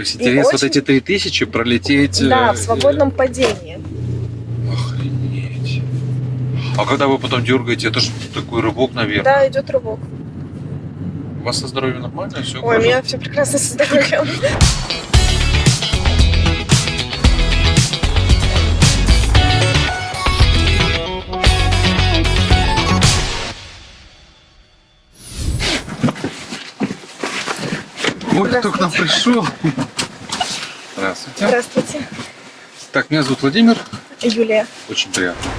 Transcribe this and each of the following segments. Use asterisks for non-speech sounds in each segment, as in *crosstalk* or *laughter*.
То есть интерес вот очень- эти 3000 пролететь... Да, э, в свободном падении. Охренеть. А когда вы потом дергаете, это же такой рывок, наверное. Да, идет рывок. У вас со здоровьем нормально? Все Ой, у меня все прекрасно со здоровьем. Ой, кто к нам пришел? Здравствуйте. Здравствуйте. Так, меня зовут Владимир. Юлия. Очень приятно.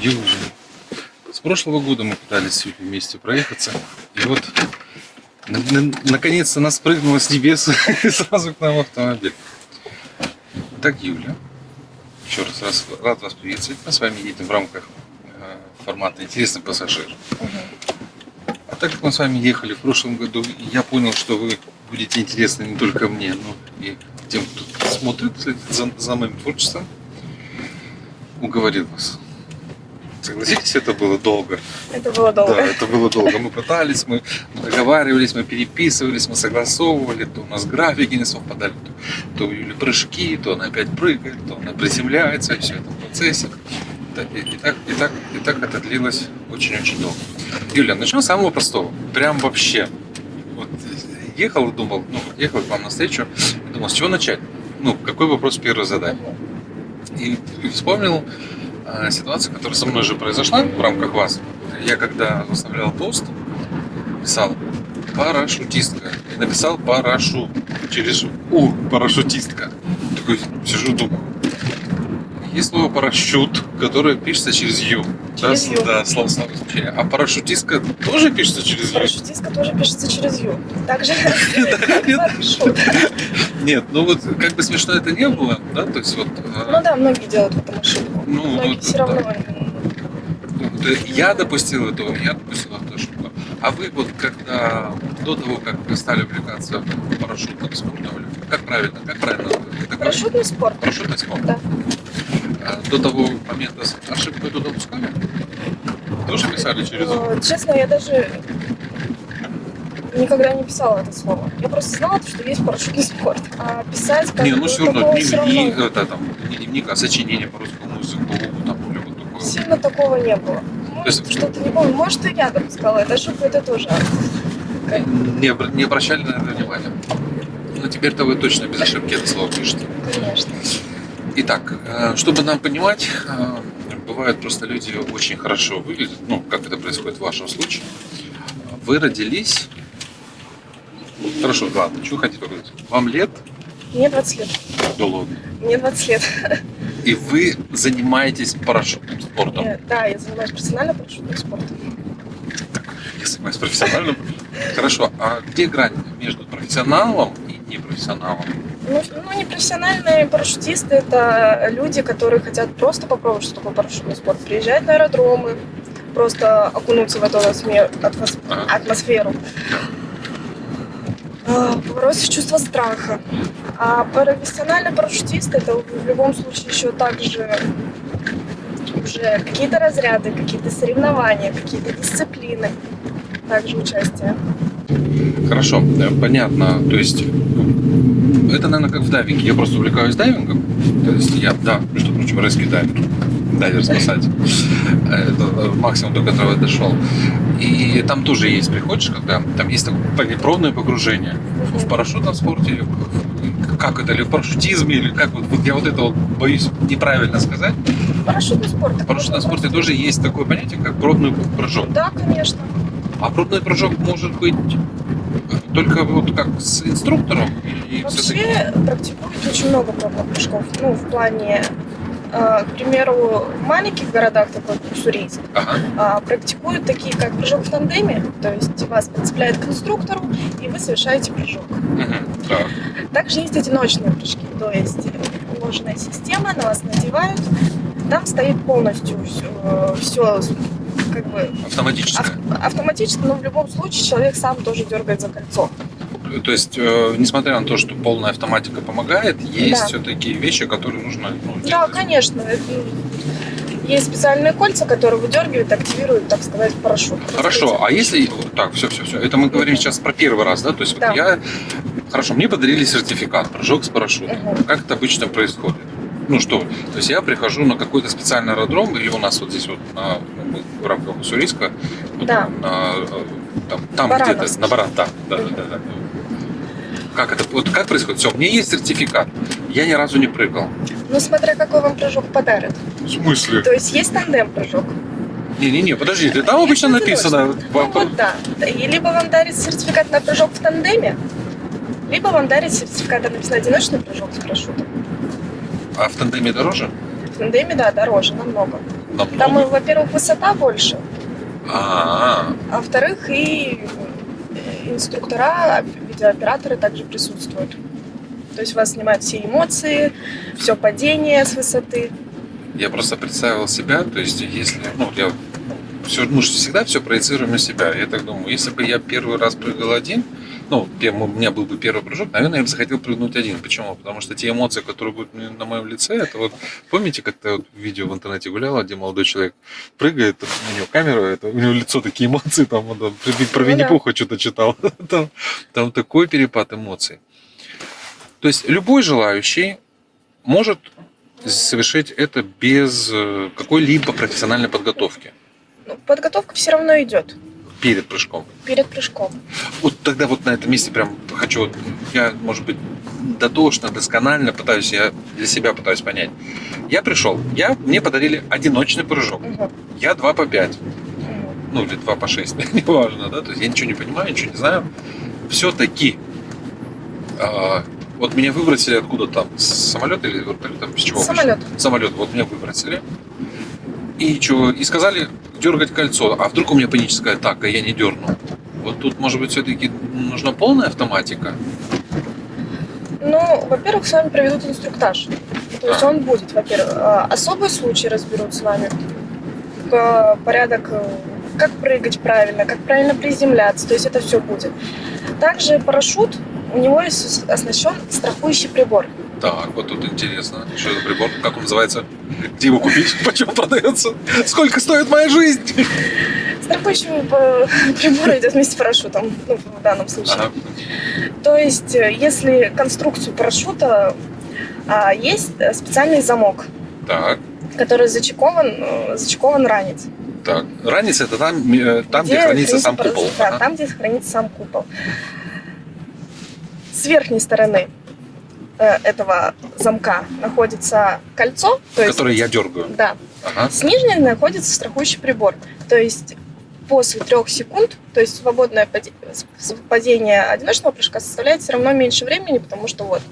Юля. С прошлого года мы пытались с Юлей вместе проехаться. И вот на- на- наконец-то нас прыгнуло с небес *laughs* и сразу к нам в автомобиль. Так, Юля. Еще раз, раз рад вас приветствовать. Мы с вами едем в рамках формата «Интересный пассажир». А так как мы с вами ехали в прошлом году, я понял, что вы будете интересны не только мне, но и тем, кто смотрит за, за моим творчеством, уговорил вас. Согласитесь, это было долго. Это было долго. Да, это было долго. Мы пытались, мы договаривались, мы переписывались, мы согласовывали, то у нас графики не совпадали, то, то у Юли прыжки, то она опять прыгает, то она приземляется, и все это в процессе. И, так, и, так, и так это длилось очень-очень долго. Юля, начнем с самого простого. Прям вообще. Вот ехал и думал, ну, ехал к вам на встречу, думал, с чего начать? Ну, какой вопрос первый задать? И вспомнил э, ситуацию, которая со мной же произошла в рамках вас. Я когда выставлял пост, писал парашютистка. И написал парашу через У, парашютистка. Такой сижу, думаю. Есть слово парашют, которое пишется через Ю. Через да, «ю». Да, слово, слово значение. А парашютистка тоже пишется через Ю? Парашютистка тоже пишется через Ю. Также *laughs* *laughs* Нет. парашют. Нет, ну вот как бы смешно это не было, да, то есть вот... э, Ну да, многие делают в этом ошибку. Ну, Многие все равно. Вот, э, Я допустил этого, я допустил эту ошибку. А вы вот когда до того, как вы стали увлекаться парашютным спортом, как правильно, как правильно? Парашютный спорт. Парашютный спорт. Да. До того момента с- ошибку эту допускали? Тоже писали через? Э, Честно, я даже никогда не писала это слово. Я просто знала, что есть парашютный спорт. А писать как Не, ну все равно дневник, равно это там, не дневник, а сочинение по русскому языку, там, или вот такое. Сильно такого не было. есть- Может, что-то не помню. Может, и я допускала эту ошибку, это тоже. Не, не обращали на это внимания. Но теперь-то вы точно без ошибки это слово пишете. Конечно. Итак, э, чтобы нам понимать, э, бывают просто люди очень хорошо выглядят, ну, как это происходит в вашем случае. Вы родились... Хорошо, ладно, что хотите говорить? Вам лет? Мне 20 лет. Да ладно. Мне 20 лет. И вы занимаетесь парашютным спортом. Я- Да, я занимаюсь профессионально парашютным спортом. Я занимаюсь профессиональным. Хорошо, а где грань между профессионалом и непрофессионалом? Ну, ну, непрофессиональные парашютисты – это люди, которые хотят просто попробовать, что такое парашютный спорт. Приезжать на аэродромы, просто окунуться в эту атмосферу. А, Побороться чувство страха. А профессиональный парашютист – это в любом случае еще также уже какие-то разряды, какие-то соревнования, какие-то дисциплины, также участие. Хорошо, э, понятно. То есть это, наверное, как в дайвинге. Я просто увлекаюсь дайвингом. То есть я, да, между прочим, резкий дайвер. Дайвер-спасатель. Это э, максимум, до которого я дошел. И там тоже есть, приходишь, когда там есть такое пробное погружение в парашютном спорте, или как это, или в парашютизме, или как вот, вот я вот это вот боюсь неправильно сказать. Парашютный спорт. В парашютном спорте тоже есть такое понятие, как пробный прыжок. Да, конечно. А пробный прыжок может быть только вот как с инструктором? И Вообще практикуют очень много прыжков. Ну, в плане, э, к примеру, в маленьких городах, такой как Уссурийск, Ага. а, практикуют такие, как прыжок в тандеме, то есть вас прицепляют к инструктору, и вы совершаете прыжок. Мгм. Так. Также есть одиночные прыжки, то есть уложенная система, на вас надевают, там стоит полностью все, как бы Автоматическое. ав- автоматически, но в любом случае человек сам тоже дергает за кольцо. То есть, э, несмотря на то, что полная автоматика помогает, есть Да. все-таки вещи, которые нужно ну, Да, конечно. Есть специальные кольца, которые выдергивают, активируют, так сказать, парашют. Хорошо, а если... Так, все, все, все. Это мы говорим сейчас про первый раз, да? То есть вот Да. я... Хорошо, мне подарили сертификат, прыжок с парашютом. Мгм. Как это обычно происходит? Ну что, то есть я прихожу на какой-то специальный аэродром, или у нас вот здесь вот на, ну, мы в рамках Уссурийска, вот Да. на, э, там, там где-то, на Баран, да, да, да, да, да. Как это, вот как происходит? Все, у меня есть сертификат, я ни разу не прыгал. Ну, смотря какой вам прыжок подарят. В смысле? То есть есть тандем-прыжок. Не-не-не, подождите, там обычно Есть написано... Ну, вот да. И либо вам дарит сертификат на прыжок в тандеме, либо вам дарит сертификат, там написано одиночный прыжок с парашютом. А в тандеме дороже? В тандеме, да, дороже, намного. Намного? Там, во-первых, высота больше, А, а во-вторых, и инструктора, видеооператоры также присутствуют. То есть вас снимают все эмоции, все падение с высоты. я просто представил себя, то есть если, ну, я все, же всегда все проецируем на себя. Я так думаю, если бы я первый раз прыгал один, ну, у меня был бы первый прыжок, наверное, я бы захотел прыгнуть один. Почему? Потому что те эмоции, которые будут на моем лице, это вот, помните, как-то вот видео в интернете гуляло, где молодой человек прыгает, у него камера, это, у него лицо такие эмоции, там он там, про, про Ну да. Винни-Пуха что-то читал, *laughs* там, там такой перепад эмоций. То есть любой желающий может совершить это без э, какой-либо профессиональной подготовки Ну, подготовка все равно идет перед прыжком. перед прыжком. Вот тогда вот на этом месте прям хочу, вот, я, может быть, дотошно, досконально пытаюсь, я для себя пытаюсь понять. Я пришел, я, мне подарили одиночный прыжок. Мгм. Я 2 по 5, Мгм. ну или 2 по 6, *laughs* неважно, да, то есть я ничего не понимаю, ничего не знаю. Все-таки вот меня выбросили откуда там, с самолета или вертолета, с чего? Самолет. самолет, вот меня выбросили. И что, и сказали дергать кольцо. А вдруг у меня паническая атака, я не дерну. Вот тут, может быть, все-таки нужна полная автоматика. Ну, во-первых, с вами проведут инструктаж. То есть он будет, во-первых, а, особый случай разберут с вами. Порядок, э, как прыгать правильно, как правильно приземляться. То есть это все будет. Также парашют, у него есть оснащен страхующий прибор. Так, вот тут интересно. Что это прибор? Как он называется? Где его купить? *laughs* Почем продается? Сколько стоит моя жизнь? Страхующий э, прибор идет вместе с парашютом, ну, в данном случае. Ага. То есть, э, если конструкцию парашюта а, есть э, специальный замок, Так, который зачекован, зачекован ранец. так. Ранец это там, там где, хранится сам парашют, купол. Да, Ага. там, где хранится сам купол. С верхней стороны этого замка находится кольцо, то есть, Который я дергаю. да, Ага. с нижней находится страхующий прибор. То есть после трех секунд, то есть свободное падение одиночного прыжка составляет все равно меньше времени, потому что вот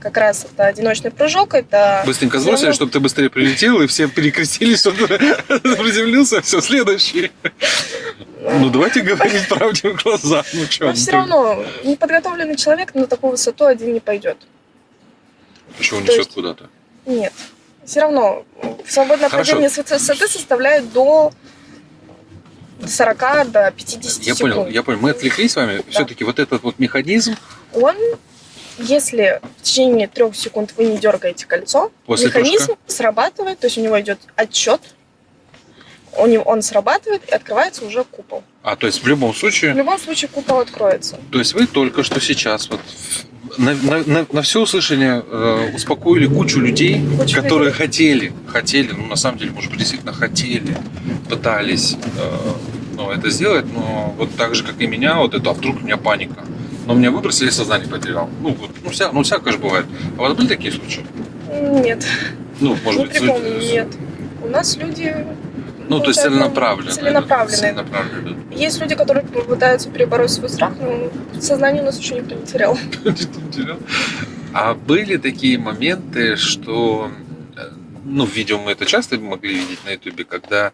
как раз это одиночный прыжок, это Быстренько сбросили, равно- чтобы ты быстрее прилетел, и все перекрестились, чтобы *laughs* приземлился, все, следующий. Ну, давайте говорить правде в глаза. Ну, что? Но все равно неподготовленный человек на такую высоту один не пойдет. Еще унесет есть- куда-то. Нет. Все равно свободное Хорошо. падение с высоты составляет до 40 до 50 Я секунд. понял, я понял. Мы отвлеклись с вами. Все-таки вот этот вот механизм Он, если в течение трех секунд вы не дергаете кольцо, после механизм прыжка. срабатывает, то есть у него идет отчет, у него, он срабатывает и открывается уже купол. А, то есть в любом В случае, любом случае купол откроется. то есть вы только что сейчас вот на, на, на, на все услышание э, успокоили кучу людей, Кучу которые хотели, хотели, ну на самом деле, может быть, действительно хотели, пытались э, ну, это сделать, но вот так же, как и меня, вот это, а вдруг у меня паника. Но меня выбросили, сознание потерял. Ну, вот, ну, вся, ну, всякое же бывает. А у вас были такие случаи? Нет, Ну, может не быть, припомню, нет. У нас люди... Ну, то есть целенаправленно. Целенаправленные. Целенаправленно. Есть люди, которые пытаются перебороть свой страх, но сознание у нас еще *laughs* никто не терял. А были такие моменты, что, э, ну, в видео мы это часто могли видеть на ютубе, когда,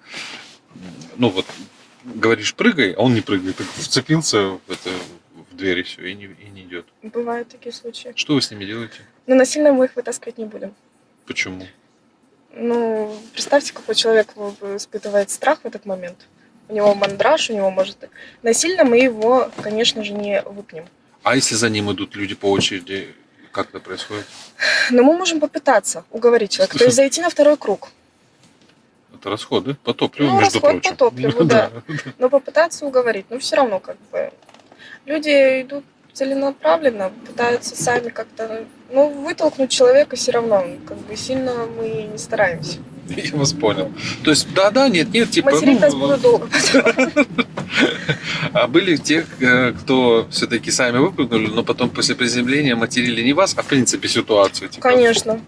ну, вот, говоришь, прыгай, а он не прыгает, так вцепился в, это, в дверь и все, и не, и не идет. Бывают такие случаи. Что вы с ними делаете? Но насильно мы их вытаскивать не будем. Почему? Ну, представьте, какой человек испытывает страх в этот момент. У него мандраж, у него может... Насильно мы его, конечно же, не выпнем. А если за ним идут люди по очереди, как это происходит? Но мы можем попытаться уговорить человека, то есть зайти на второй круг. Это расходы по топливу, Ну, между расход прочим. по топливу, да. Но попытаться уговорить. Но все равно как бы люди идут целенаправленно, пытаются сами как-то, ну, вытолкнуть человека все равно, как бы сильно мы не стараемся. *laughs* Я вас понял. То есть, да-да, нет-нет, типа, Материть нас ну, долго *laughs* а были те, э, кто все-таки сами выпрыгнули, но потом после приземления материли не вас, а в принципе ситуацию. Типа, Конечно,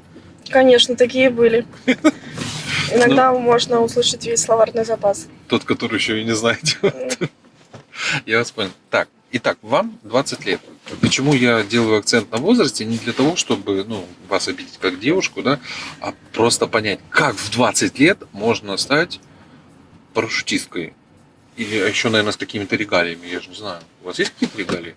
конечно, такие были. *laughs* Иногда Ну. можно услышать весь словарный запас. Тот, который еще и не знаете. Я вас понял. Так, итак, вам 20 лет. Почему я делаю акцент на возрасте? Не для того, чтобы ну, вас обидеть как девушку, да, а просто понять, как в 20 лет можно стать парашютисткой. Или еще, наверное, с какими-то регалиями, я же не знаю. У вас есть какие-то регалии?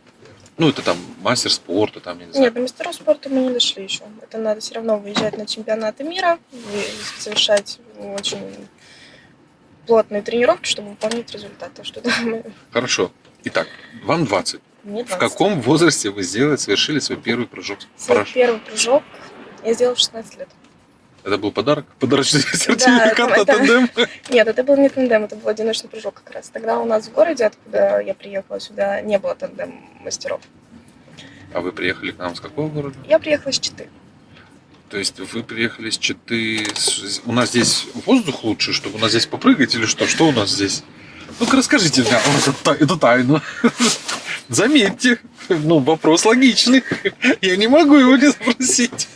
Ну, это там мастер спорта, там, я не знаю. Нет, до мастеров спорта мы не дошли еще. Это надо все равно выезжать на чемпионаты мира, и совершать очень плотные тренировки, чтобы выполнять результаты. Что да, мы... Хорошо. Итак, вам 20. Мне В 20. каком возрасте вы сделали, совершили свой первый прыжок? Свой Параш- первый прыжок я сделала в 16 лет. Это был подарок? Подарочный *laughs* сертификат на это- тандем? Нет, это был не тандем, это был одиночный прыжок как раз. Тогда у нас в городе, откуда я приехала сюда, не было тандем мастеров. А вы приехали к нам с какого города? Я приехала из Читы. То есть вы приехали с Читы... с- У нас здесь воздух лучше, чтобы у нас здесь попрыгать или что? Что у нас здесь? Ну-ка расскажите мне эту, эту тайну. *laughs* Заметьте, ну вопрос логичный. Я не могу его не спросить.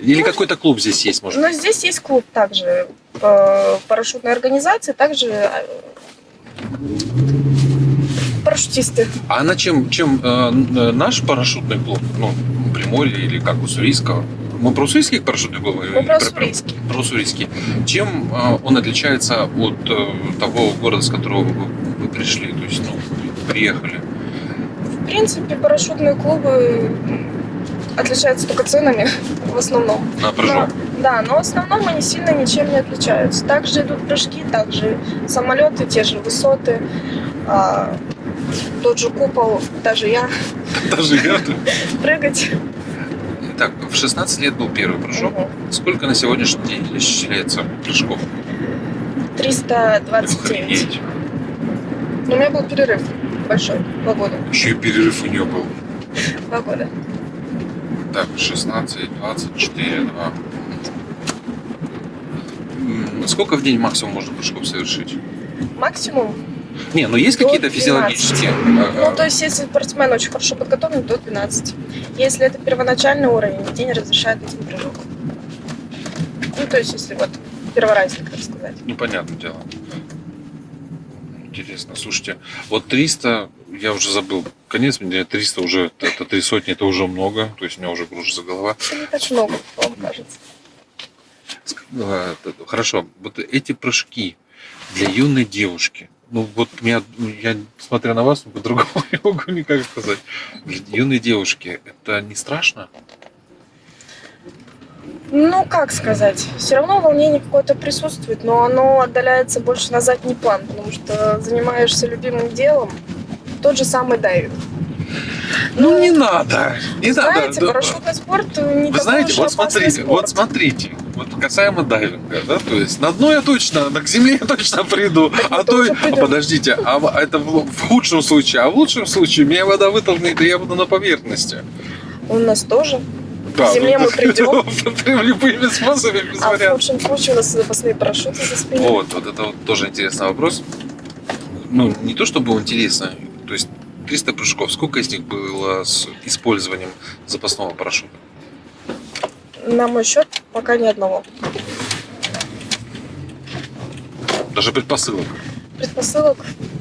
Или какой-то клуб здесь есть, может Но здесь есть клуб также э, парашютной организации, также э, парашютисты. А на чем, чем э, н- наш парашютный клуб, ну, Приморье или как Уссурийского? Мы про? Мы или про про- Уссурийский. про Уссурийский. Чем э, он отличается от э, того города, с которого вы, пришли, то есть, ну, приехали? В принципе, парашютные клубы отличаются только ценами в основном. На прыжок? Да, но в основном они сильно ничем не отличаются. Также идут прыжки, также самолеты, те же высоты, а, тот же купол, даже я Даже я. *laughs* прыгать. Итак, в 16 лет был первый прыжок. Сколько на сегодняшний день исчисляется прыжков? 329. Охренеть. Но у меня был перерыв большой, два года. Еще и перерыв у нее был. Два года. Так, 16, 24, 2. М, Сколько в день максимум можно прыжков совершить? Максимум. Не, ну есть какие-то 12. физиологические. Ну, а, то есть, если спортсмен очень хорошо подготовлен, до 12. Если это первоначальный уровень, день разрешает один прыжок. Ну, то есть, если вот перворазник, так сказать. Ну, понятное дело. Интересно. Слушайте, вот 300, я уже забыл, конец мне 300 уже, это три сотни, это уже много, то есть у меня уже кружится голова. Это не так много, вам кажется. Т- Хорошо, вот эти прыжки для юной девушки, ну вот меня, я смотря на вас, по-другому *laughs* не могу никак сказать. Юной девушки это не страшно? Ну, как сказать, все равно волнение какое-то присутствует, но оно отдаляется больше на задний план, потому что занимаешься любимым делом, тот же самый дайвинг. Ну, не надо, не знаете, надо. парашютный спорт не Вы знаете, вот смотрите, спорт. вот смотрите, вот касаемо дайвинга, да, то есть на дно я точно, на к земле я точно приду, *laughs* Так а то, а подождите, а в- это в, в худшем случае, а в лучшем случае меня вода вытолкнет, и я буду на поверхности. У нас тоже. Да, К земле ну, мы *laughs* придем. *laughs* Любыми способами, без А в вариантов. лучшем случае у нас запасные парашюты за спиной. Вот, вот это вот тоже интересный вопрос. Ну, не то чтобы интересно, то есть 300 прыжков, сколько из них было с использованием запасного парашюта? На мой счет пока ни одного. Даже предпосылок. Предпосылок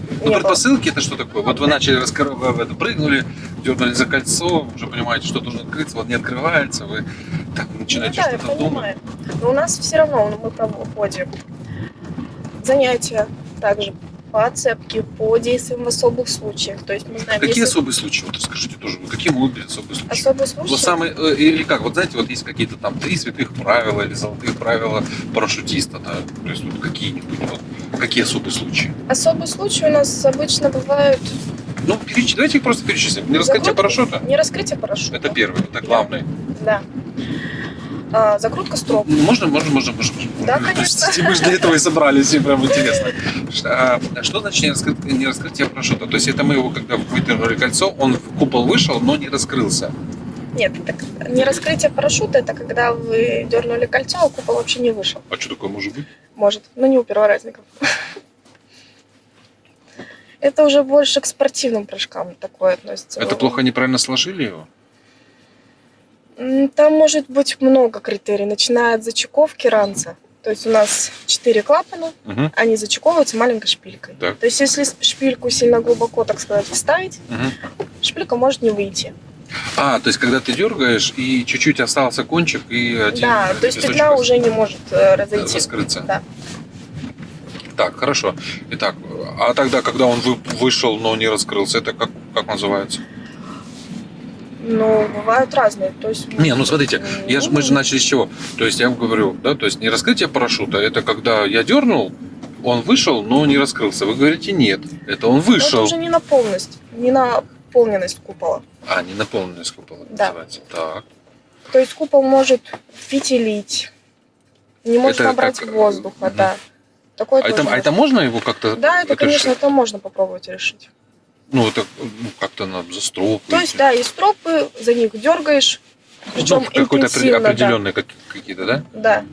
Ну, не было. предпосылки это что такое? Вот вы начали раскры- вы это прыгнули, дернули за кольцо, уже понимаете, что должно открыться, вот не открывается, вы так Ну начинаете да, я что-то думать. Но у нас все равно ну, мы проводим занятия также по отцепке, по действиям в особых случаях. То есть мы знаем, Какие если особые случаи? Вот расскажите тоже, вот какие могут быть особые случаи? особые случаи, Вот самые, э, или как, вот знаете, вот есть какие-то там три святых правила или золотых правила парашютиста, да, то есть вот какие-нибудь, вот, какие особые случаи? особые случаи у нас обычно бывают Ну, переч... давайте их просто перечислим. Не раскрытие парашюта, не раскрытие парашюта. это первый, это главный. Да. А, закрутка строп. Ну, Можно, можно, можно, можно. Да, конечно. *laughs* Мы же для этого и собрались, и прям интересно. А Что значит не, раскры- не раскрытие парашюта? То есть это мы его, когда выдернули кольцо, он в купол вышел, но не раскрылся. Нет, это к- не раскрытие парашюта, это когда вы дернули кольцо, а купол вообще не вышел. А что такое может быть? Может, но не у перворазников. Это уже больше к спортивным прыжкам такое относится. Это плохо неправильно сложили его? Там может быть много критерий, начиная от зачековки ранца. То есть у нас четыре клапана, Мгм, они зачековываются маленькой шпилькой. Так. То есть если шпильку сильно глубоко, так сказать, вставить, мгм. шпилька может не выйти. А, то есть когда ты дергаешь, и чуть-чуть остался кончик, и один да, то есть петля уже не может э, разойтись. раскрыться. Да. Так, хорошо. Итак, а тогда, когда он вы- вышел, но не раскрылся, это как, как называется? Ну, бывают разные. То есть, Не, ну смотрите, я ж, мы же начали с чего? То есть я вам говорю, да, то есть не раскрытие парашюта, это когда я дернул, он вышел, но не раскрылся. Вы говорите, нет, это он ну, Это вышел. уже не на полность, не на наполненность купола. А, не наполненный купола Да. называется. Так. То есть купол может фитилить, не может Это набрать как, э, воздуха, мгм. да. Такое А это, а это можно его как-то? Да, это, конечно, это можно попробовать решить. Ну, это ну, как-то на застроп. То есть, да, есть стропы, за них дергаешь, причем Ну, какой-то опре- интенсивно, да. какие-то, да? Да.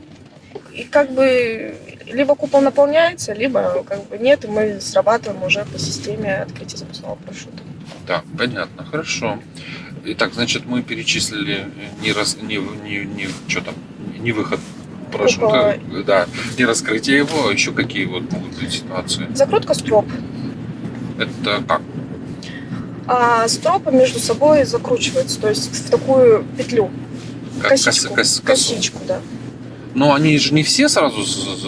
И как бы либо купол наполняется, либо как бы нет, и мы срабатываем уже по системе открытия запасного парашюта. Да, понятно, хорошо. Итак, значит, мы перечислили не раз, не, не, не что там, не выход парашюта, да, не раскрытие его, а еще какие вот могут быть ситуации. Закрутка строп. Это как? А стропы между собой закручиваются, то есть в такую петлю, Как косичку, кос- кос- косичку, да. Но они же не все сразу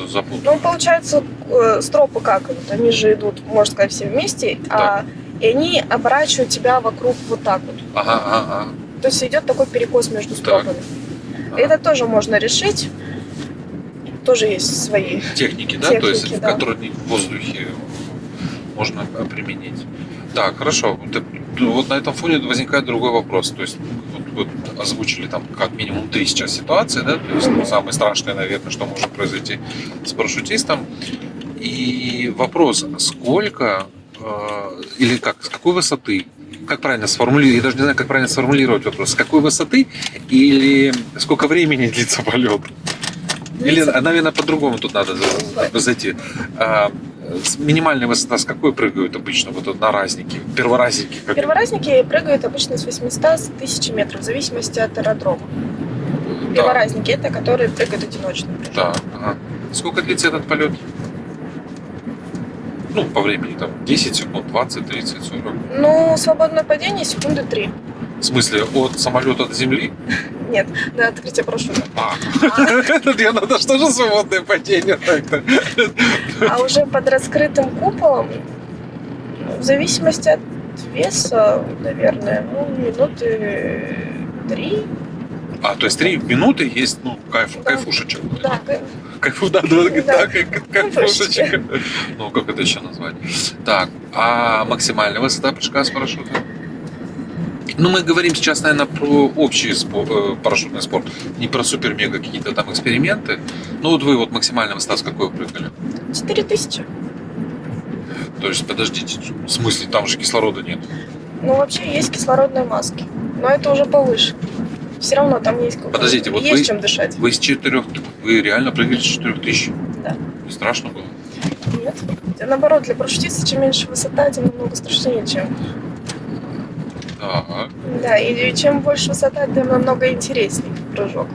запутаны. Ну, получается, э, стропы как идут? Они же идут, можно сказать, все вместе, а, и они оборачивают тебя вокруг вот так вот. Ага, ага, То есть идет такой перекос между стропами. ага. Это тоже можно решить. Тоже есть свои. Техники, да? То есть, Техники, да. которые не в воздухе можно э, применить. Так, хорошо. Вот, э, на этом фоне возникает другой вопрос. То есть, вот, вот озвучили там как минимум три сейчас ситуации, да? То есть, ну, самое страшное, наверное, что может произойти с парашютистом. И вопрос, сколько э, или как, с какой высоты, как правильно сформулировать, я даже не знаю, как правильно сформулировать вопрос, с какой высоты или сколько времени длится полет? Или, Длится- а, наверное, по-другому тут надо за- зайти. С минимальной высота с какой прыгают обычно вот это на разники, перворазники? Как Перворазники прыгают обычно с 800 с 1000 метров, в зависимости от аэродрома. Да, Перворазники это которые прыгают одиночно. да, ага. Сколько длится этот полет? Ну, по времени, там, 10 секунд, 20, 30, 40. Ну, свободное падение секунды 3. В смысле, от самолета до земли? Нет, до открытия парашюта. А, *laughs* я надо что же свободное падение так-то? А уже под раскрытым куполом, ну, в зависимости от веса, наверное, ну, минуты три. А, то есть три минуты есть, ну, кайф, Да. кайфушечек. Да, Кайфу, да, да, да, Да. кайфушечек. Ну, как это еще назвать? Так, а максимальная высота прыжка с парашюта? Ну, мы говорим сейчас, наверное, про общий спо- э, парашютный спорт, не про супер-мега какие-то там эксперименты. Ну, вот вы вот максимальная высота с какой прыгали? 4000. То есть, подождите, в смысле, там же кислорода нет? Ну, вообще есть кислородные маски, но это уже повыше. Все равно там есть, Подождите, вот есть вы- чем дышать. Вы с четырех, вы реально прыгали с четырех тысяч? Да. Не страшно было? Нет. Наоборот, для парашютиста, чем меньше высота, тем намного страшнее, чем. Так, Да, и чем больше высота, тем намного интереснее прыжок.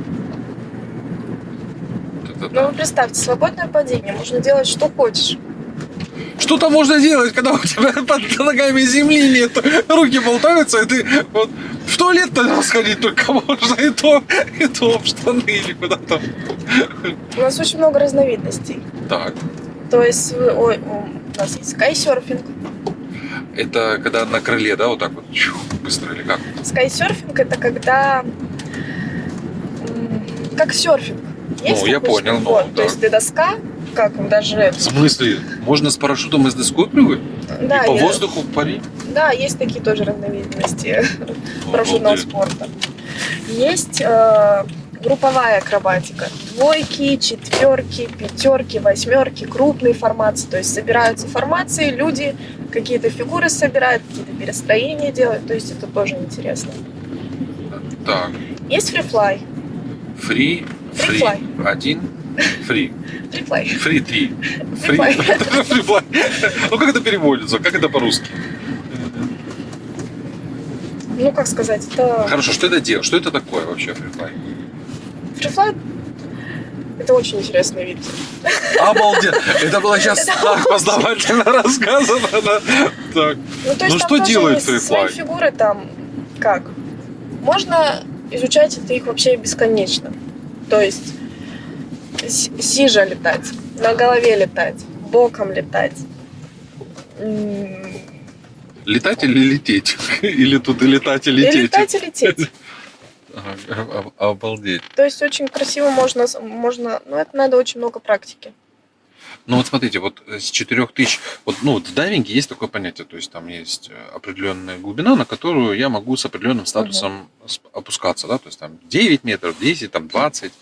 Ну, вы представьте, свободное падение, можно делать что хочешь. Что там можно делать, когда у тебя под ногами земли нет? Руки болтаются, и ты вот в туалет тогда сходить только можно, и то, и то в штаны или куда там. У нас очень много разновидностей. Так, То есть, ой, у нас есть скайсерфинг. Это когда на крыле, да, вот так вот чух, быстро или как? Скайсерфинг это когда как серфинг. Есть Ну, я понял, ну, Вот, да. То есть ты доска, как даже В смысле, можно с парашютом и с доской прыгать? да, и по я- воздуху парить? да, есть такие тоже разновидности *laughs* Ну, парашютного обалдеть. спорта. Есть э, групповая акробатика. Двойки, четверки, пятерки, восьмерки, крупные формации. То есть собираются формации, люди какие-то фигуры собирают, какие-то перестроения делают. То есть это тоже интересно. Так, Есть фрифлай. фри, фри, один, фри, Фрифлай. фри три, фри, *laughs* Фрифлай. Ну как это переводится, как это по-русски? Ну, как сказать, это... Хорошо, что это делает? Что это такое вообще фрифлай? Фрифлай это очень интересный вид. Обалдеть! Это было сейчас так познавательно рассказано. Так. Ну, то есть Ну, что делает фрифлай? Фигуры там как? Можно изучать это их вообще бесконечно. То есть сижа летать, на голове летать, боком летать. Летать или лететь? *laughs* Или тут и летать, и И лететь? летать, и лететь. Ага, *laughs* Обалдеть. То есть очень красиво можно, можно, ну это надо очень много практики. Ну вот смотрите, вот с 4000, вот, ну вот в дайвинге есть такое понятие, то есть там есть э, определенная глубина, на которую я могу с определенным статусом сп- опускаться, да, то есть там 9 метров, 10, там 20,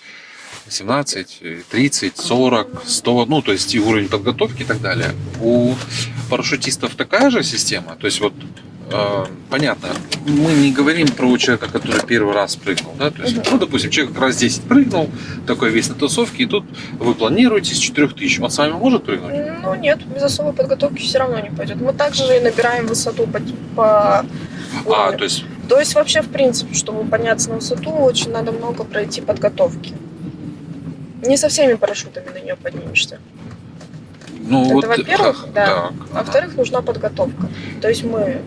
17, э, 30, 40, 100, ну то есть и уровень подготовки и так далее. У парашютистов такая же система, то есть вот понятно, мы не говорим про человека, который первый раз прыгнул, да, то есть, ну, допустим, человек раз 10 прыгнул, такой весь на тусовке, и тут вы планируете с 4000, он с вами может прыгнуть? Ну нет, без особой подготовки все равно не пойдет. Мы также и набираем высоту по, по А, то есть, То есть вообще, в принципе, чтобы подняться на высоту, очень надо много пройти подготовки. Не со всеми парашютами на нее поднимешься. ну Это вот... во-первых, так, да. так, А во-вторых, нужна подготовка. То есть мы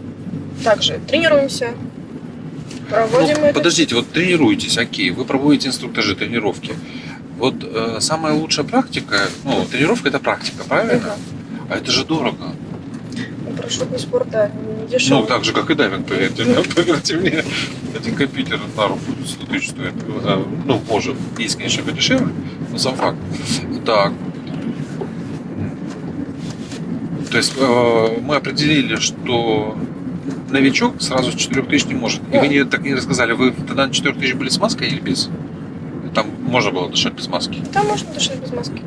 также тренируемся, проводим Ну, это. подождите, вот тренируетесь, окей, вы проводите инструктажи, тренировки. Вот э, самая лучшая практика, ну, тренировка это практика, правильно? А это же дорого. Ну, Парашютный спорт, да, не дешевый. Ну, так же, как и дайвинг, поверьте, *laughs* поверьте мне. Один компьютер на руку 100 тысяч стоит. Э, Ну, может, есть, конечно, подешевле, но сам факт. Так. То есть э, мы определили, что новичок сразу с 4000 не может. И вы не, так не рассказали, вы тогда на 4000 были с маской или без? Там можно было дышать без маски. Там можно дышать без маски.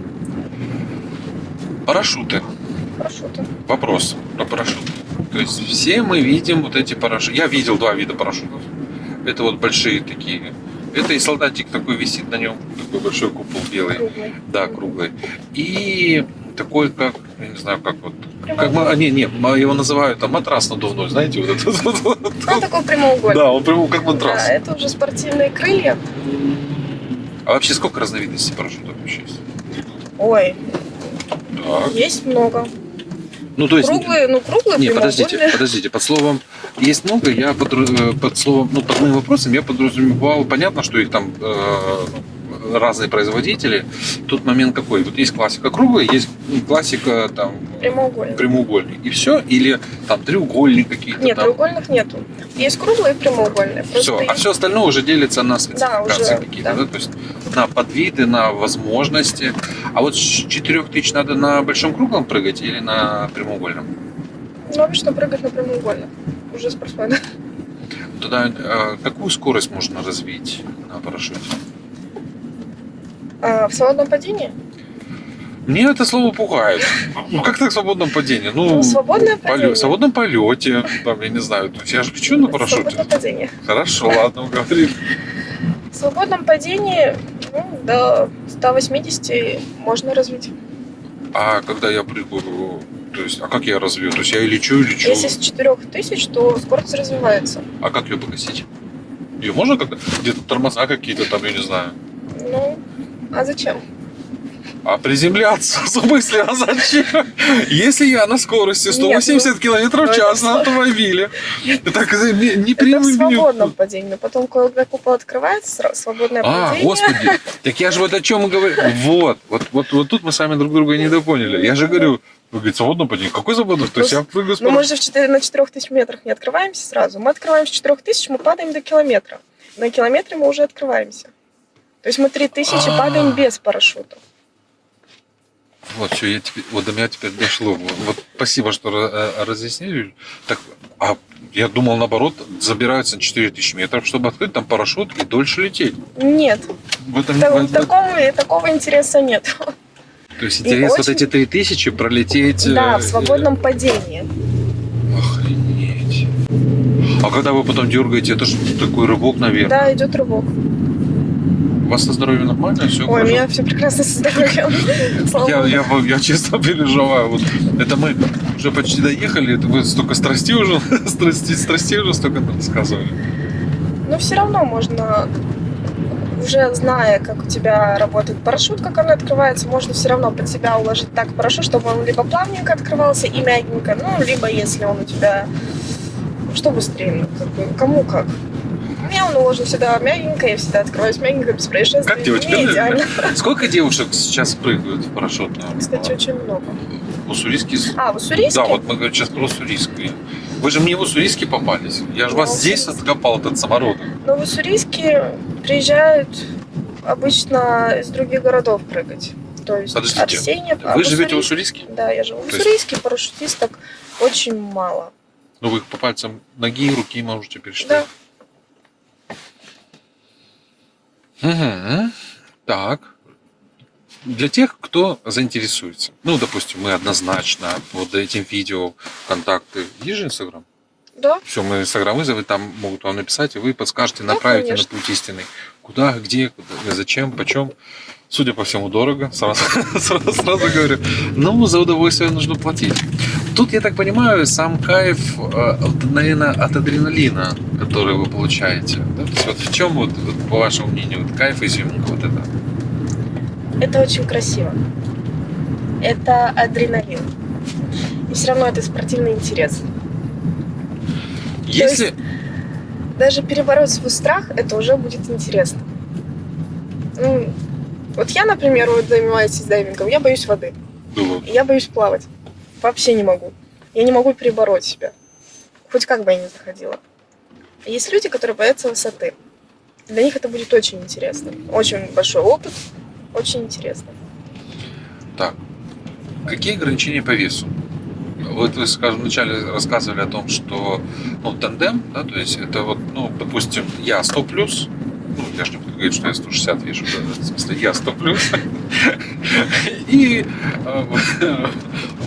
Парашюты. Парашюты. Вопрос про парашюты. То есть все мы видим вот эти парашюты. Я видел два вида парашютов. Это вот большие такие. Это и солдатик такой висит на нем, такой большой купол белый, Круглый. да, круглый. И такой, как, я не знаю, как вот, как а, не, не, м- его называют там матрас надувной, знаете, вот этот. Ну, такой прямоугольный. Да, он прям как матрас. Да, это уже спортивные крылья. А вообще сколько разновидностей парашютов вообще есть? Ой, Так. есть много. Ну, то есть, Круглые, ну круглые, Не, подождите, подождите. Под словом есть много, я подру- э, под словом, ну, под моим вопросом я подразумевал, понятно, что их там э, разные производители. Тут момент какой? Вот есть классика круглая, есть классика там Прямоугольные. прямоугольник. И все? Или там треугольник какие-то Нет, там? треугольных нету. Есть круглые и прямоугольные. Все. А есть- все остальное уже делится на спецификации уже, какие-то, да. да. То есть на подвиды, на возможности. А вот с 4000 надо на большом круглом прыгать или на прямоугольном? Ну, обычно прыгать на прямоугольных. Уже спортсмены. Туда э, какую скорость можно развить на парашюте? А в свободном падении? Мне это слово пугает. Ну как так в свободном падении? Ну, Ну, свободное поле- падение. в свободном полете, там, я не знаю, я же лечу на парашюте. Свободное падение. Хорошо, ладно, говорим. В свободном падении ну, до 180 можно развить. А когда я прыгаю, то есть, а как я развью? То есть я и лечу, и лечу. Если с 4000, то скорость развивается. А как ее погасить? Ее можно как-то? Где-то тормоза какие-то там, я не знаю. Ну, а зачем? А приземляться? В смысле, а зачем? Если я на скорости 180 километров в ну, час на автомобиле, так не, не Это в свободном падении. Но потом, когда купол открывается, свободное А, падение. господи, так я же вот о чем и говорю. Вот, вот, вот, вот тут мы с вами друг друга не допоняли. Я же говорю, вы говорите, свободное падение. Какой свободное? То есть я прыгаю с Но Ну, мы же в 4 на 4000 метрах не открываемся сразу. Мы открываем с 4000, мы падаем до километра. На километре мы уже открываемся. То есть мы 3000 А. падаем без парашюта. Вот, все, я теперь, вот до меня теперь дошло. Вот, спасибо, что э, разъяснили. Так, а Я думал, наоборот, забираются на 4000 метров, чтобы открыть там парашют и дольше лететь. Нет, В этом, та- в- такого, такого интереса нет. То есть интерес вот очень- эти 3000 пролететь... Да, э, в свободном падении. Охренеть. А когда вы потом дергаете, это же такой рывок наверх. Да, идет рывок. У вас со здоровьем нормально? Все Ой, у меня все прекрасно со здоровьем. *laughs* Я, я, я честно переживаю. Вот это мы уже почти доехали, это вы столько страстей уже, *laughs* страстей, страстей уже столько рассказывали. Но все равно можно, уже зная, как у тебя работает парашют, как он открывается, можно все равно под себя уложить так парашют, чтобы он либо плавненько открывался и мягенько, ну, либо если он у тебя, что быстрее, ну, как бы, кому как. Меня он уложен всегда мягенько, я всегда открываюсь мягенько, без происшествий. Как девочка? Не идеально. *laughs* Сколько девушек сейчас прыгают в парашютную? Кстати, очень много. А, в Уссурийске? Да, вот мы говорим сейчас про Уссурийский. Вы же мне в Уссурийске попались. Я же вас Ну, здесь откопал, этот самородок. Но в Уссурийске приезжают обычно из других городов прыгать. То есть Подождите, Арсеньев. а Вы живете в Уссурийске- Уссурийске? Да, я живу в То есть- Уссурийске, парашютисток очень мало. Ну, вы их по пальцам ноги и руки можете Да. Мгм. Так. Для тех, кто заинтересуется. Ну, допустим, мы однозначно под этим видео контакты. Есть же Инстаграм? Да, Все, мы Инстаграм вызовем, там могут вам написать, и вы подскажете, Да, направите конечно. на путь истинный. Куда, где, куда, зачем, почем. Судя по всему, дорого. Сразу, *laughs* сразу, сразу говорю. Но за удовольствие нужно платить. Тут, я так понимаю, сам кайф, э, наверное, от адреналина, который вы получаете. Да? То есть вот в чем, вот, вот, по вашему мнению, вот кайф изюминка вот это? это очень красиво. Это адреналин. И все равно это спортивный интерес. Если... Даже перебороть свой страх, это уже будет интересно. Ну, вот я, например, вот занимаюсь дайвингом, я боюсь воды. Было. Я боюсь плавать. Вообще не могу. Я не могу перебороть себя. Хоть как бы я ни заходила. А Есть люди, которые боятся высоты. Для них это будет очень интересно. Очень большой опыт. Очень интересно. Так, какие ограничения по весу? Вот вы, скажем, вначале рассказывали о том, что ну, тандем, да, то есть это вот, ну, допустим, я 100 плюс, ну, я же не буду говорить, что я 160 вешу, да, в смысле, я 100 плюс, *laughs* и э, *laughs*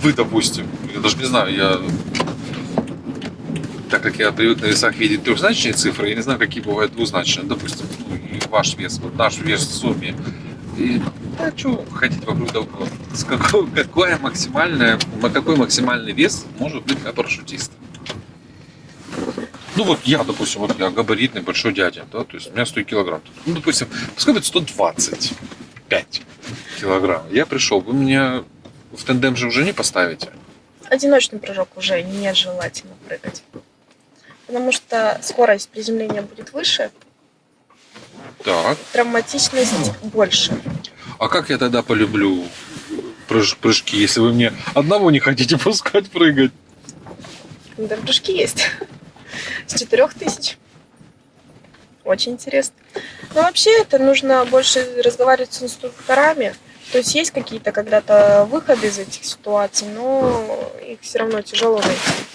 вы, допустим, я даже не знаю, я так как я привык на весах видеть трехзначные цифры, я не знаю, какие бывают двузначные. Допустим, ну, ваш вес, вот наш вес в сумме. И да, что ходить вокруг да около? С какой, какое максимальное, ма- какой максимальный вес может быть для парашютиста? Ну вот я, допустим, вот я габаритный большой дядя, да, то есть у меня 100 килограмм. Ну, допустим, пускай будет 125 килограмм. Я пришел, вы меня в тандем же уже не поставите. Одиночный прыжок уже нежелательно прыгать. Потому что скорость приземления будет выше, Так. травматичность больше. А как я тогда полюблю прыж- прыжки, если вы мне одного не хотите *laughs* пускать прыгать? Да, прыжки есть. С четырех тысяч. Очень интересно. Но вообще это нужно больше разговаривать с инструкторами. То есть есть какие-то когда-то выходы из этих ситуаций, но их все равно тяжело найти.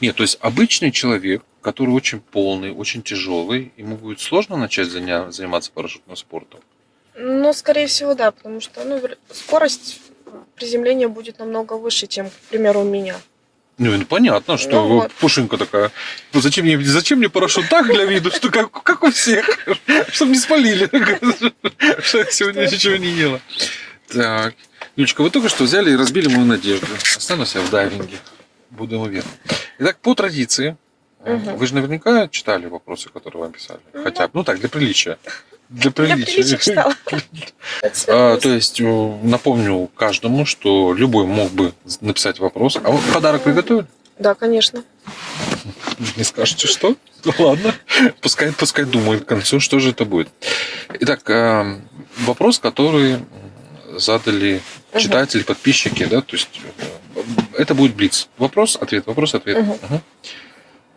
Нет, то есть обычный человек, который очень полный, очень тяжелый, ему будет сложно начать заня- заниматься парашютным спортом. Ну, скорее всего, да, потому что ну, скорость приземления будет намного выше, чем, к примеру, у меня. Ну, понятно, что Ну вот. пушинка такая. Ну, зачем мне, зачем мне парашют так для виду, что как, как у всех, чтобы не спалили, что я сегодня ничего не ела. Так, Юлечка, вы только что взяли и разбили мою надежду. Останусь я в дайвинге. Буду уверен. Итак, по традиции, вы же наверняка читали вопросы, которые вам писали. Хотя бы, ну так, для приличия. Для Для приличия. приличия читала. *laughs* А, то есть, э, напомню каждому, что любой мог бы написать вопрос. А вот подарок приготовили? Да, конечно. Не скажете, что? Ну, ладно. Пускай, пускай думает к концу, что же это будет. Итак, э, вопрос, который задали читатели, подписчики, да, то есть э, это будет блиц. Вопрос, ответ, вопрос, ответ. Мгм. Мгм.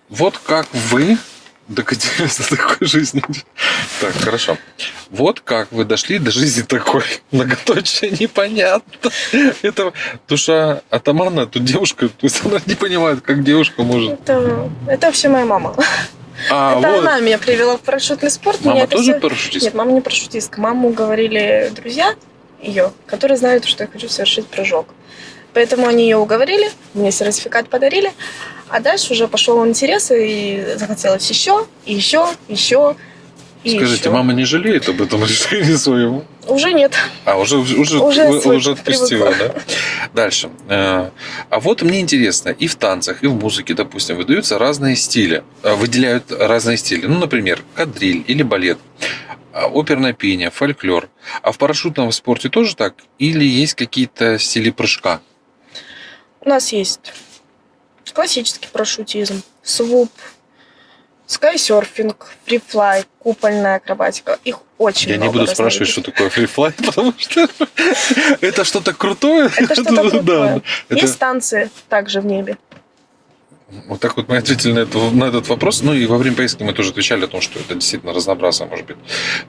Вот как вы докатились до такой жизни. Так, хорошо. Вот как вы дошли до жизни такой. *laughs* Многоточие непонятно. Это душа атамана, тут девушка, то есть она не понимает, как девушка может... Это, это вообще моя мама. А, это вот. она меня привела в парашютный спорт. меня Мама это тоже всё- парашютист? Нет, мама не парашютистка. Маму говорили друзья ее, которые знают, что я хочу совершить прыжок. Поэтому они ее уговорили, мне сертификат подарили, а дальше уже пошел интерес, и захотелось еще, и еще, еще, и Скажите, еще. мама не жалеет об этом решении своем? Уже нет. А, уже, уже, Уже *laughs* уже отпустила, привыкла. да? Дальше. Э, А вот мне интересно, и в танцах, и в музыке, допустим, выдаются разные стили, э, выделяют разные стили. Ну, например, кадриль или балет, а, оперное пение, фольклор. А в парашютном спорте тоже так? Или есть какие-то стили прыжка? У нас есть классический парашютизм, свуп, скайсерфинг, фрифлай, купольная акробатика. Их очень Я не много буду спрашивать, что такое фрифлай, *laughs* потому что это что-то крутое. Это что-то крутое. Есть танцы также в небе. Вот так вот мы ответили на, это- на этот вопрос. Ну и во время поездки мы тоже отвечали о том, что это действительно разнообразно может быть.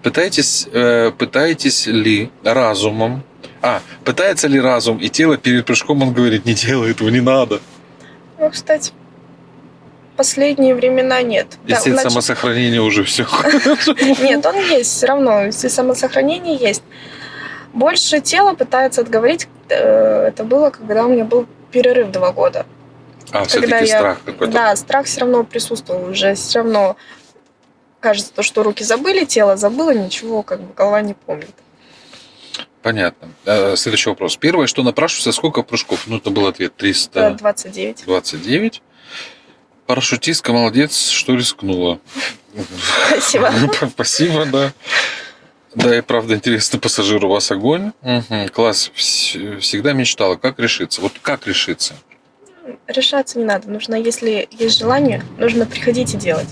Пытаетесь, э, пытаетесь ли разумом... А, пытается ли разум и тело перед прыжком, он говорит, не делай этого, не надо. Ну, кстати, последние времена нет. Да, Инстинкт в нач- уже все. *laughs* Нет, он есть все равно. Если самосохранение есть. Больше тело пытается отговорить. э, Это было, когда у меня был перерыв два года. А, Когда все-таки я- страх какой-то. Да, страх все равно присутствовал уже. Все равно кажется, то, что руки забыли, тело забыло, ничего, как бы голова не помнит. Понятно. Следующий вопрос. Первое, что напрашивается, сколько прыжков? Ну, это был ответ Это 329. 29. Парашютистка молодец, что рискнула. Спасибо. Спасибо, да. Да, и правда интересно, пассажир у вас огонь. Класс. Вс- Всегда мечтала, как решиться. Вот как решиться? Решаться не надо. Нужно, если есть желание, нужно приходить и делать.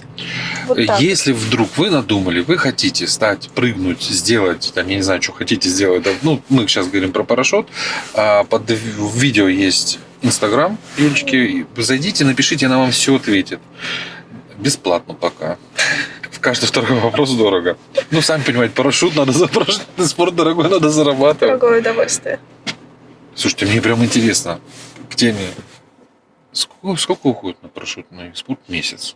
Вот так. Если вдруг вы надумали, вы хотите стать, прыгнуть, сделать, там, я не знаю, что хотите сделать, ну, мы сейчас говорим про парашют, а под видео есть Инстаграм Юлечки, зайдите, напишите, она вам все ответит. Бесплатно пока. В каждый второй вопрос дорого. Ну, сами понимаете, парашют надо за парашютный спорт дорогой, надо зарабатывать. Дорогое удовольствие. Слушайте, мне прям интересно к теме. Сколько, сколько уходит на парашютный спорт? Месяц.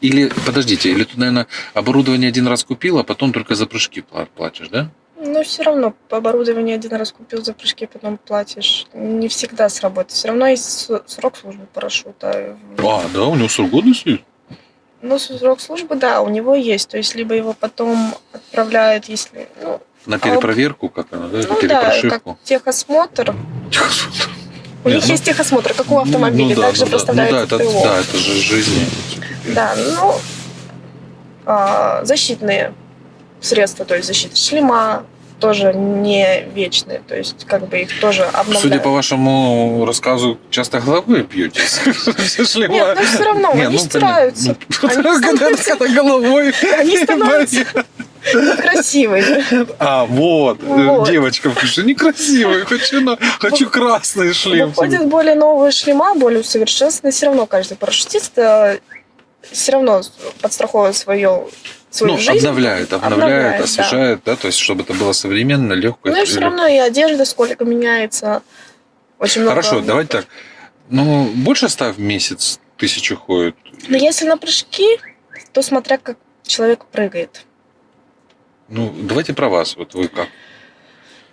Или, подождите, или ты, наверное, оборудование один раз купил, а потом только за прыжки пла- платишь, да? Но все равно оборудование один раз купил за прыжки, потом платишь. Не всегда сработает. Все равно есть срок службы парашюта. А, да, у него срок годности? Ну, срок службы, да, у него есть. То есть, либо его потом отправляют, если... Ну, На перепроверку, как она, да? Ну да, как техосмотр. У них ну- есть техосмотр, как у автомобилей, Ну да, также ну да. поставляют Ну да, это, ТО. да, это же жизни. Да, ну, а, защитные средства, то есть защита шлема, тоже не вечные, то есть как бы их тоже обновляют. Судя по вашему рассказу, часто. Все *laughs* шлема. Нет, ну все равно, они ну, стираются. *laughs* когда головой. Они становятся красивыми. А, вот, Вот. девочка пишет, некрасивый, хочу, на, хочу красный шлем. Выходят более новые шлема, более усовершенствованные. Все равно каждый парашютист все равно подстраховывает свою, свою Ну, жизнь. обновляет, обновляет, Обновляет, да. освежает, да. то есть, чтобы это было современно, легко. Ну и все равно и одежда сколько меняется. Очень много. Хорошо, давайте так. Ну, больше ста в месяц тысячи ходит. Но если на прыжки, то смотря как человек прыгает. Ну, давайте про вас. Вот вы как?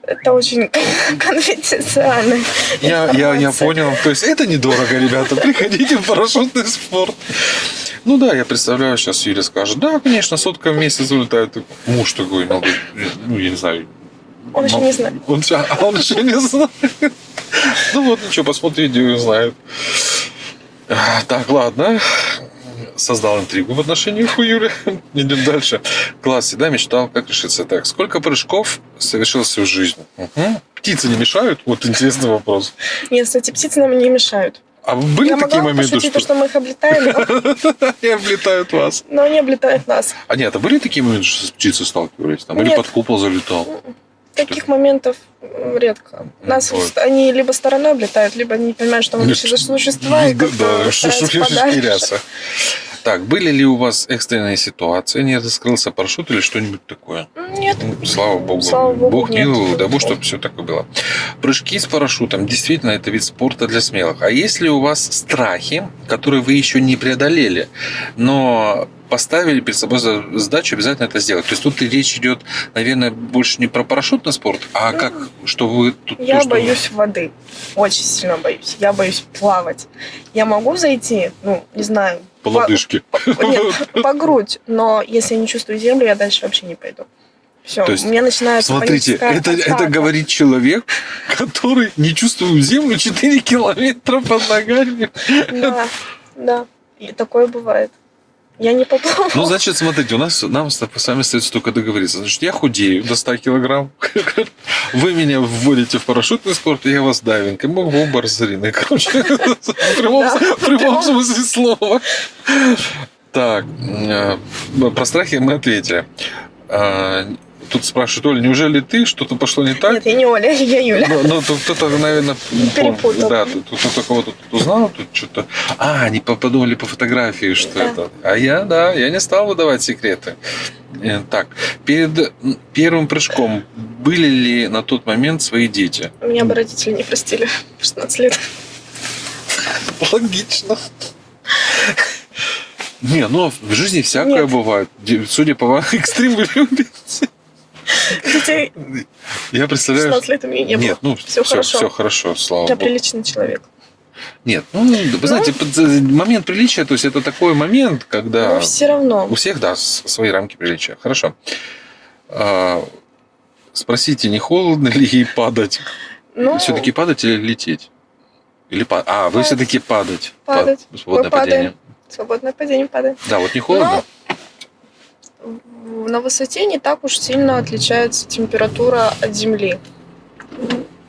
Это очень *laughs* конфиденциально. Я, я, я понял. То есть это недорого, ребята. Приходите в парашютный спорт. Ну да, я представляю, сейчас Юля скажет, да, конечно, сотка в месяц улетает. Муж такой, ну, ну, я не знаю. Он еще не знает. Он, а он еще не знает. Ну вот, ничего, посмотри, видео и узнает. Так, ладно. Создал интригу в отношениях у Юли. *laughs* Идем дальше. Класс, всегда мечтал, как решиться. Так, сколько прыжков совершился в жизни? Мгм. Птицы не мешают? Вот интересный вопрос. Нет, кстати, птицы нам не мешают. А были Я такие могла моменты, что... то, что мы их облетаем, но, *laughs* они облетают вас? но они облетают нас. А нет, а были такие моменты, что с птицей сталкивались? Там, или под купол залетал? Таких моментов редко. Нас Вот. они либо стороной облетают, либо они не понимают, что мы вообще за существа, и Да, теряться. Так, были ли у вас экстренные ситуации, не раскрылся парашют или что-нибудь такое? Нет, Ну, слава богу. Слава богу, Бог нет. миловал, Бог, чтобы все такое было. Прыжки с парашютом действительно это вид спорта для смелых. А есть ли у вас страхи, которые вы еще не преодолели, но поставили перед собой за- задачу обязательно это сделать? То есть тут речь идет, наверное, больше не про парашютный спорт, а Ну, как, что вы тут... я то, что- боюсь воды. Очень сильно боюсь. Я боюсь плавать. Я могу зайти, ну, не знаю, По лодыжке. по- нет, по грудь, но если я не чувствую землю, я дальше вообще не пойду. Все, То есть, у меня начинается Смотрите, это, это говорит человек, который не чувствует землю 4 *laughs* километра под ногами. Да, да, и такое бывает. Я не поплыву. Ну, значит, смотрите, у нас нам с вами остается только договориться. Значит, я худею до 100 килограмм. *laughs* Вы меня вводите в парашютный спорт, и я вас дайвинг. И мы оба разорены. Короче, *laughs* в прямом, Да, в прямом смысле слова. Так, э, про страхи мы ответили. Тут спрашивают, Оля, неужели ты что-то пошло не так? Нет, я не Оля, *laughs* я Юля. Ну, ну, тут кто-то, наверное, Перепутал. Да, тут кто-то кого-то тут узнал, тут что-то. А, они по- подумали по фотографии, что Да. это. А я, да, я не стал выдавать секреты. Э, Так, перед первым прыжком были ли на тот момент свои дети? Меня бы родители не простили *laughs* в 16 лет. Логично. Не, ну в жизни всякое Нет. бывает. Судя по вам, *laughs* экстрим вы любите. Детей Я представляю. 16 лет у меня не было. Нет, ну Всё все, хорошо. все хорошо, слава Я богу. приличный человек. Нет, ну, вы знаете, под- момент приличия, то есть это такой момент, когда Но все равно. у всех, да, свои рамки приличия. Хорошо. А, Спросите, не холодно ли ей падать? Ну, Все-таки падать или лететь? Или па- А, вы Падать. все-таки падать. Падать. Па- Свободное падаем. падение. свободное падение падает. Да, вот не холодно? На высоте не так уж сильно отличается температура от земли.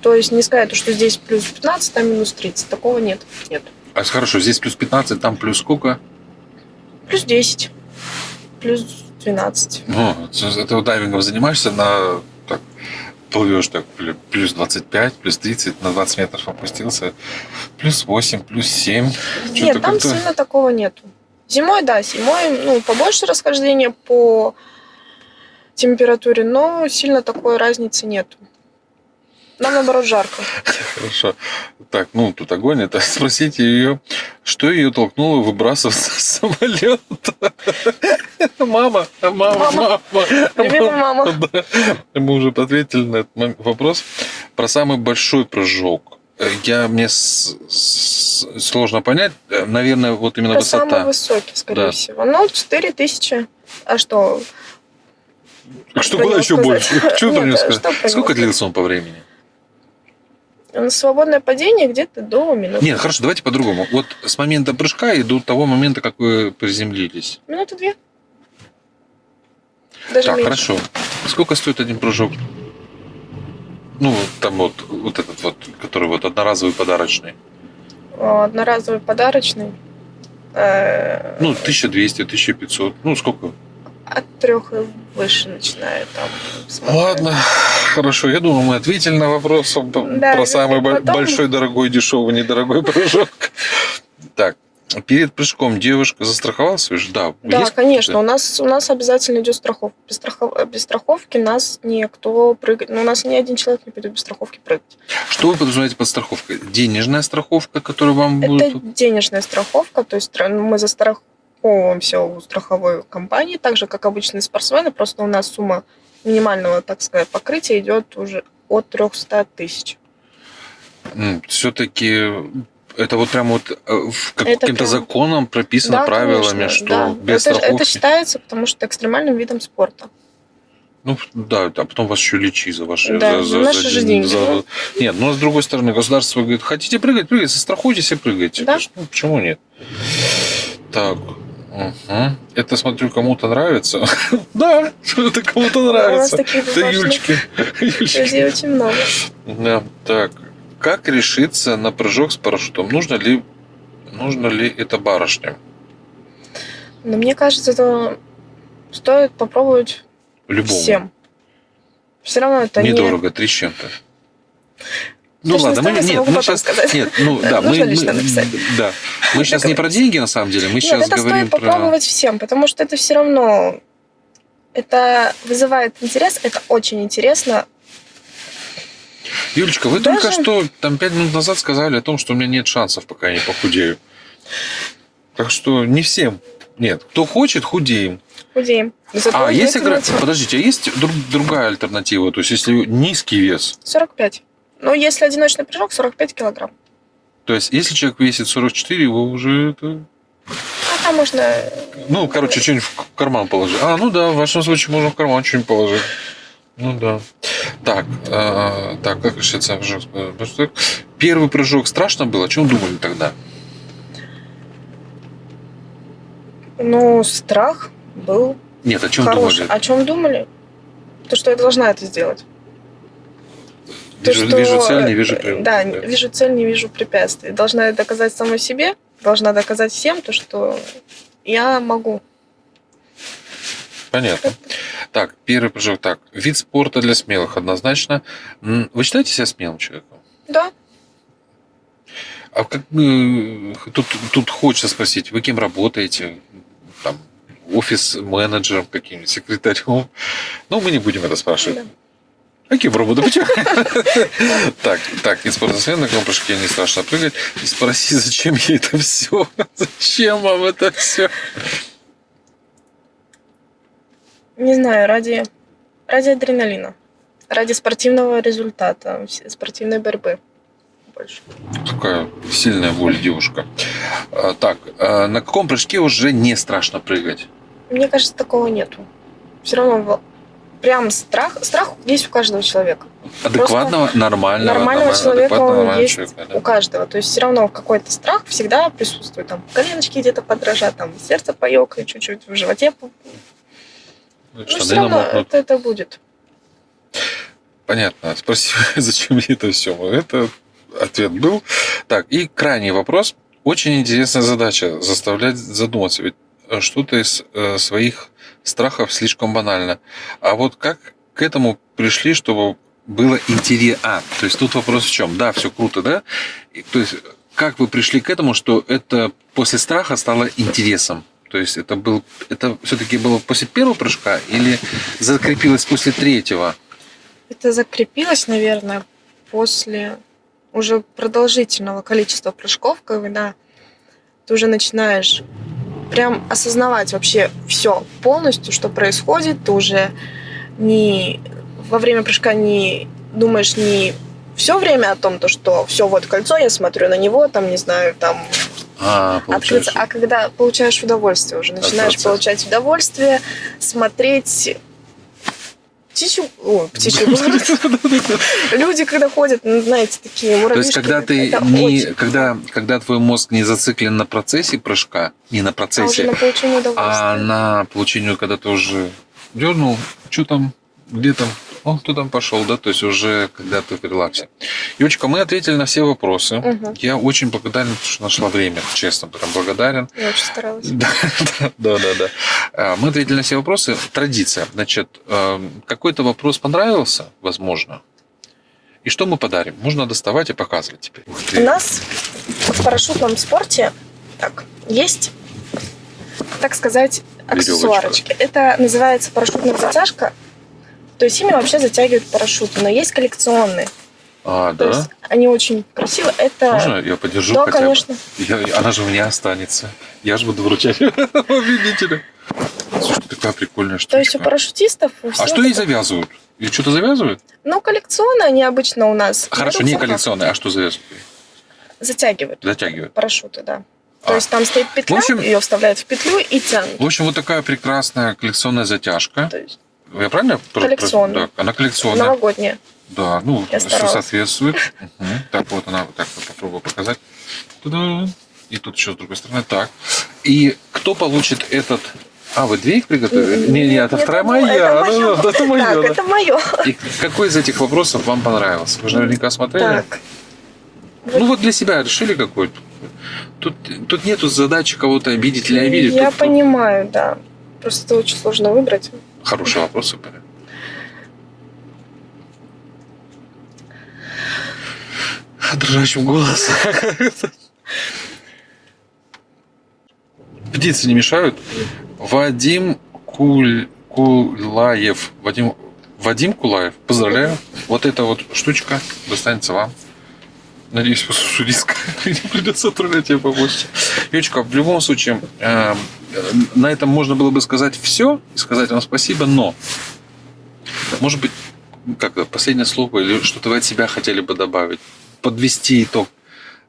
То есть не сказать, что здесь плюс 15, там минус 30. Такого нет. Нет. А хорошо, здесь плюс 15, там плюс сколько? Плюс 10. Плюс 12. Ну, вот дайвингом занимаешься, на так, плывешь так, плю- плюс 25, плюс 30, на 20 метров опустился, плюс 8, плюс 7. Нет, там сильно такого нету. Зимой, да, зимой, ну, побольше расхождения по температуре, но сильно такой разницы нету. Нам, наоборот, жарко. Хорошо. Так, ну тут огонь. Это *laughs* спросите ее, что ее толкнуло выбрасываться с самолета. *laughs* Мама, мама, мама. Любимая мама. *laughs* Мы уже ответили на этот вопрос про самый большой прыжок. Я мне с- с- сложно понять. Э, Наверное, вот именно Это самый высота. высокий, скорее Да. всего. Ну, 4000. А что? Что про было еще сказать? больше? Что про Нет, него а сказать? что Сколько длился он по времени? На Свободное падение где-то до минуты. Нет, хорошо, давайте по-другому. Вот с момента прыжка и до того момента, как вы приземлились. Минуты две. Даже Так, меньше. хорошо. Сколько стоит один прыжок? Ну, там вот, вот этот вот, который вот одноразовый подарочный. О, Одноразовый подарочный. Э, Ну, 1200, 1500. Ну, сколько? От трех и выше начинает там. смотря. Ладно, хорошо. Я думаю, мы ответили на вопрос Да, про самый потом- большой, дорогой, дешевый, недорогой прыжок. Так, перед прыжком девушка застраховалась? Вы же- Да, Да, есть конечно. У нас, у нас обязательно идет страховка. Без, страхов- без страховки нас никто прыгать. Ну, у нас ни один человек не пойдет без страховки прыгать. Что вы подразумеваете под страховкой? Денежная страховка, которую вам Это будут... денежная страховка, то есть стра- мы застраховываемся у страховой компании, так же, как обычные спортсмены, просто у нас сумма минимального, так сказать, покрытия идет уже от 300 тысяч. Все-таки это вот прям вот э, каким-то прям- законом прописано правилами, конечно, что да. без это, страховки. это считается, потому что экстремальным видом спорта. Ну да, а потом вас еще лечи за ваши Да, за, за наши же деньги. за- Нет, но с другой стороны, государство говорит, хотите прыгать, прыгайте, застрахуйтесь и прыгайте. Да. Ну, почему нет? Так. мгм. Это, смотрю, кому-то нравится. *laughs* Да, это кому-то У нас нравится. таких. Юльчики. *laughs* людей очень много. Да, так. Как решиться на прыжок с парашютом? Нужно ли, нужно ли это барышням? Но мне кажется, это стоит попробовать Любому. всем. Все равно это не... Недорого, три с чем-то. Ну ладно, мы, нет, мы сейчас, сказать. нет, ну да, мы, мы- да, мы сейчас не про деньги на самом деле, мы Нет, сейчас это говорим стоит про. попробовать всем, потому что это все равно это вызывает интерес, это очень интересно. Юлечка, вы Даже- только что там пять минут назад сказали о том, что у меня нет шансов, пока я не похудею. Так что не всем. Нет, кто хочет, худеем. Худеем. Зато А есть альтернатива. Подождите, а есть друг- другая альтернатива? То есть, если низкий вес, 45. Но если одиночный прыжок, 45 килограмм. то есть, если человек весит 44, его уже это... А там можно... Ну, короче, что-нибудь в карман положить. А, ну да, в вашем случае можно в карман что-нибудь положить. Ну да. Так, а, так, как решится прыжок? Первый прыжок страшно было? О чем думали тогда? Ну, страх был Нет, о чем хороший. думали? О чем думали? То, что я должна это сделать. То, Вижу, что, вижу цель, не э, вижу прям. Да, вижу цель, не вижу препятствий. Должна доказать самой себе, должна доказать всем то, что я могу. Понятно. Так, первый прыжок. Так, вид спорта для смелых однозначно. Вы считаете себя смелым человеком? Да, А как э, тут, тут хочется спросить, вы кем работаете? Там, офис-менеджером каким-нибудь, секретарем? Ну, мы не будем это спрашивать. да. Кем работаете? Почему? *laughs* Так, так, из спортсмена на прыжке не страшно прыгать. И спроси, зачем ей это все? *laughs* Зачем вам это все? Не знаю, ради, ради адреналина, ради спортивного результата, спортивной борьбы. Больше. Такая сильная воля девушка. А, Так, а на каком прыжке уже не страшно прыгать? Мне кажется, такого нету. Все равно прям страх, страх есть у каждого человека. Адекватного, нормального, Нормального нормально- человека адекватного, нормального есть человека, да? у каждого. То есть все равно какой-то страх всегда присутствует. Там коленочки где-то подрожат, там сердце поёкает чуть-чуть, в животе. Ну, Ну, Штаны все равно намокнут. это, это будет. Понятно. Спасибо. *laughs* Зачем мне это все? Это ответ был. Так, и крайний вопрос. Очень интересная задача заставлять задуматься. Ведь э, что-то из э, своих страхов слишком банально. А вот как к этому пришли, чтобы было интересно? А, то есть тут вопрос в чем? Да, все круто, да? И, то есть как вы пришли к этому, что это после страха стало интересом? То есть это был, это все-таки было после первого прыжка или закрепилось после третьего? Это закрепилось, наверное, после уже продолжительного количества прыжков, когда ты уже начинаешь прям осознавать вообще все полностью, что происходит. Ты уже не во время прыжка не думаешь не все время о том, то, что все, вот кольцо, я смотрю на него, там, не знаю, там А, общаться, а когда получаешь удовольствие уже, начинаешь получать удовольствие, смотреть птичью, о, птичью. *laughs* Люди, когда ходят, ну, знаете, такие То муравьишки. есть, когда ты не, очень когда, когда твой мозг не зациклен на процессе прыжка, не на а процессе, на получение а удовольствия. на получению, когда ты уже дернул, что там, где там, он кто там пошел, да, то есть уже когда ты в релаксе. Юлечка, мы ответили на все вопросы. Мгм. Я очень благодарен, что нашла время, честно, прям благодарен. Я очень старалась. Да, да, да, да. А, Мы ответили на все вопросы. Традиция. Значит, эм, какой-то вопрос понравился, возможно. И что мы подарим? Можно доставать и показывать теперь. У нас в парашютном спорте так, есть, так сказать, аксессуарочки. Это называется парашютная затяжка. То есть ими вообще затягивают парашюты, но есть коллекционные. А, То да? есть они очень красивые. Это Можно я подержу да, хотя конечно. бы? Я- она же у меня останется. Я же буду вручать *laughs* победителю. Слушай, такая прикольная штучка. То есть у парашютистов у А что это- завязывают? И что-то завязывают? Ну, коллекционные они обычно у нас. Хорошо, берутся не коллекционные, а что завязывают? Затягивают Затягивают. парашюты, да. А. То есть там стоит петля, В общем- ее вставляют в петлю и тянут. В общем, вот такая прекрасная коллекционная затяжка. То есть Я правильно? Коллекционная. Да, она коллекционная. новогодняя. Да, ну, Я все старалась. соответствует. Мгм. Так, вот она, так, вот попробую показать. Туда. И тут еще с другой стороны. Так. И кто получит этот... А, вы две их приготовили? Не, не, это вторая моя. Это это Так, это мое. И какой из этих вопросов вам понравился? Вы же наверняка смотрели. Так. Ну вот для себя решили какой? Тут, тут нету задачи кого-то обидеть или обидеть. Я Тут- понимаю, да. Просто очень сложно выбрать. Хорошие вопросы были. дрожащим голосом. Птицы не мешают? Вадим Куль... Кулаев. Вадим... Вадим Кулаев, поздравляю. Вот эта вот штучка достанется вам. Надеюсь, послушаю риск. *laughs* Не придется отправлять ее побольше. Юлечка, в любом случае, э, на этом можно было бы сказать все и сказать вам спасибо, но может быть, как последнее слово или что-то вы от себя хотели бы добавить, подвести итог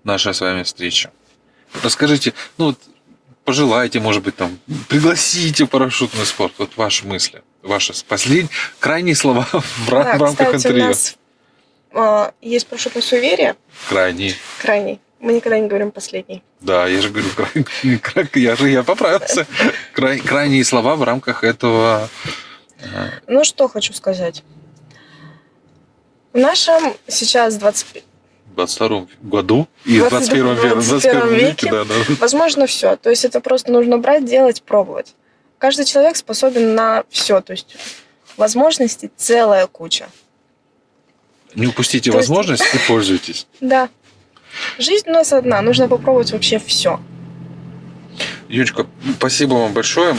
нашей с вами встречи. Расскажите, ну вот, пожелайте, может быть, там, пригласите парашютный спорт. Вот ваши мысли, ваши последние, крайние слова *laughs* в, Да, в рамках кстати, у интервью. нас а, есть парашютное суеверие, Крайние. крайний. Мы никогда не говорим последний. Да, я же говорю, край- *laughs* край- я же я поправился. Край- крайние слова в рамках этого. э, Ну, что хочу сказать. В нашем сейчас 20... 22 году и в 22 21 веке, 21 веке, да, да. Возможно, все. То есть это просто нужно брать, делать, пробовать. Каждый человек способен на все. То есть возможностей целая куча. Не упустите То есть- возможность и *laughs* пользуйтесь. Да. Жизнь у нас одна. Нужно попробовать вообще все. Юлечка, спасибо вам большое.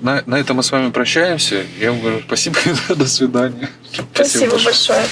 На, на этом мы с вами прощаемся. Я вам говорю спасибо *laughs* до свидания. Спасибо большое.